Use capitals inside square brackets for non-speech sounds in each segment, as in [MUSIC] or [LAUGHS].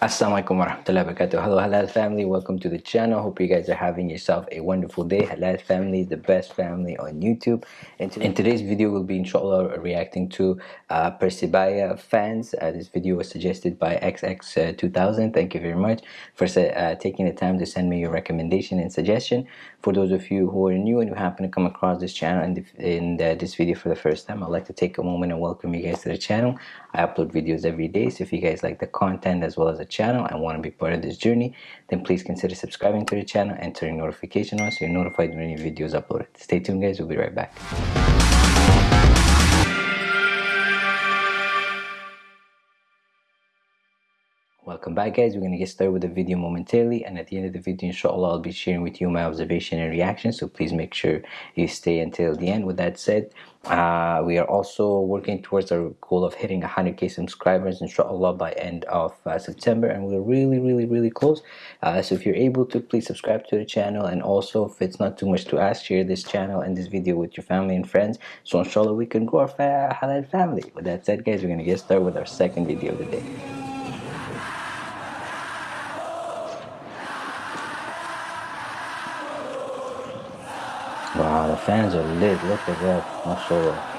Assalamualaikum warahmatullahi wabarakatuh. Hello Halal family, welcome to the channel. Hope you guys are having yourself a wonderful day. Halal family is the best family on YouTube. And in today's video, we'll be inshallah reacting to uh, Persebaya fans. Uh, this video was suggested by XX2000. Thank you very much for uh, taking the time to send me your recommendation and suggestion. For those of you who are new and who happen to come across this channel the, in the, this video for the first time, I'd like to take a moment and welcome you guys to the channel. I upload videos every day, so if you guys like the content as well as the channel and want to be part of this journey then please consider subscribing to the channel and turning notification on so you're notified when new videos uploaded. Stay tuned guys we'll be right back Welcome back guys, we're going to get started with the video momentarily and at the end of the video inshallah I'll be sharing with you my observation and reaction so please make sure you stay until the end. With that said, uh, we are also working towards our goal of hitting 100k subscribers inshallah by end of uh, September and we're really really really close. Uh, so if you're able to please subscribe to the channel and also if it's not too much to ask share this channel and this video with your family and friends so inshallah we can grow our halal family. With that said guys we're going to get started with our second video of the day. Wow, the fans are lit. Look at that. MashaAllah.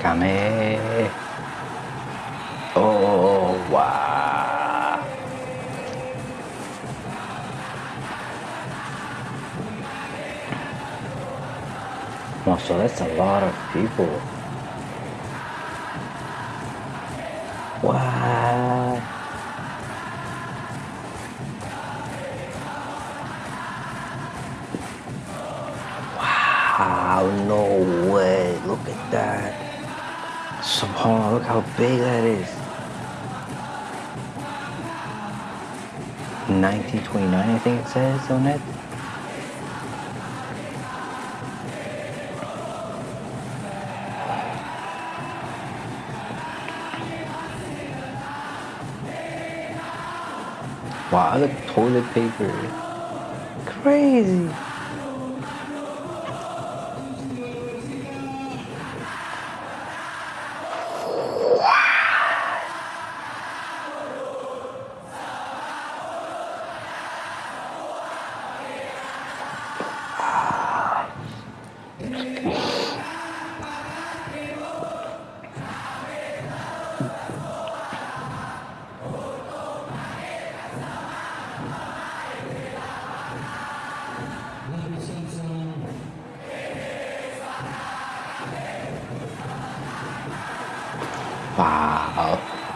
Kame. Oh, Wow, so that's a lot of people. Wow. Wow, no way. Look at that. Subhanallah, look how big that is. 1929, I think it says on it. Wow, the toilet paper. Crazy.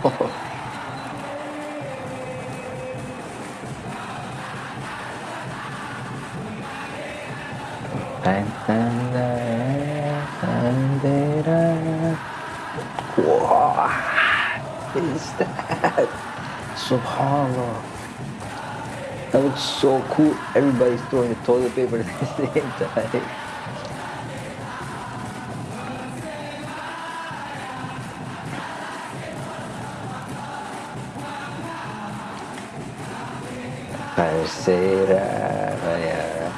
What is that? Subhanallah. That looks so cool. Everybody's throwing the toilet paper at the same time. Tercera raya.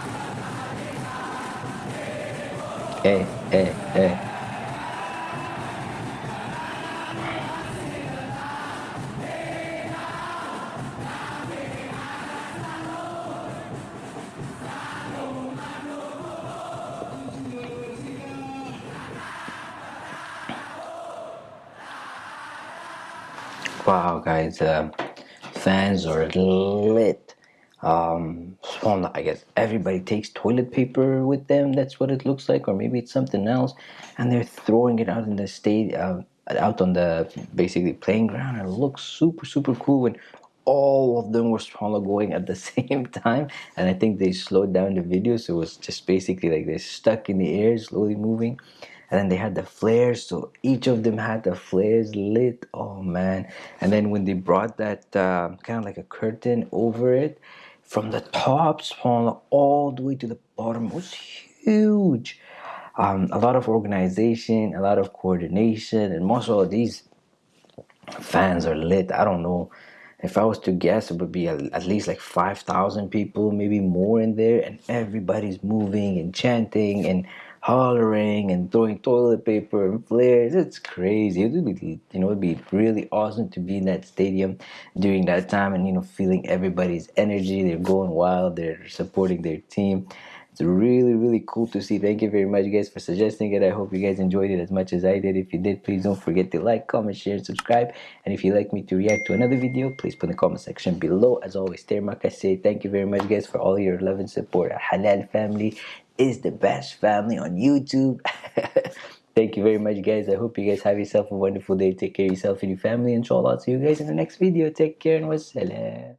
Eh, eh, eh. Wow, guys, uh, fans are lit um i guess everybody takes toilet paper with them that's what it looks like or maybe it's something else and they're throwing it out in the state uh, out on the basically playing ground and it looks super super cool when all of them were swallow going at the [LAUGHS] same time and i think they slowed down the video so it was just basically like they're stuck in the air slowly moving and then they had the flares so each of them had the flares lit oh man. And then when they brought that uh, kind of like a curtain over it from the top all the way to the bottom. Was huge. Um, a lot of organization a lot of coordination and most of these fans are lit. I don't know. If i was to guess it would be at least like 5000 people maybe more in there and everybody's moving and chanting and hollering and throwing toilet paper and flares. It's crazy. It would be you know it'd be really awesome to be in that stadium during that time and you know feeling everybody's energy. They're going wild. They're supporting their team. It's really really cool to see. Thank you very much guys for suggesting it. I hope you guys enjoyed it as much as i did. If you did please don't forget to like comment share and subscribe. And if you'd like me to react to another video please put in the comment section below. As always Termak, I thank you very much guys for all your love and support. Halal family is the best. Family on youtube. [LAUGHS] Thank you very much guys. I hope you guys have yourself a wonderful day. Take care of yourself and your family inshallah see you guys in the next video. Take care and wassalam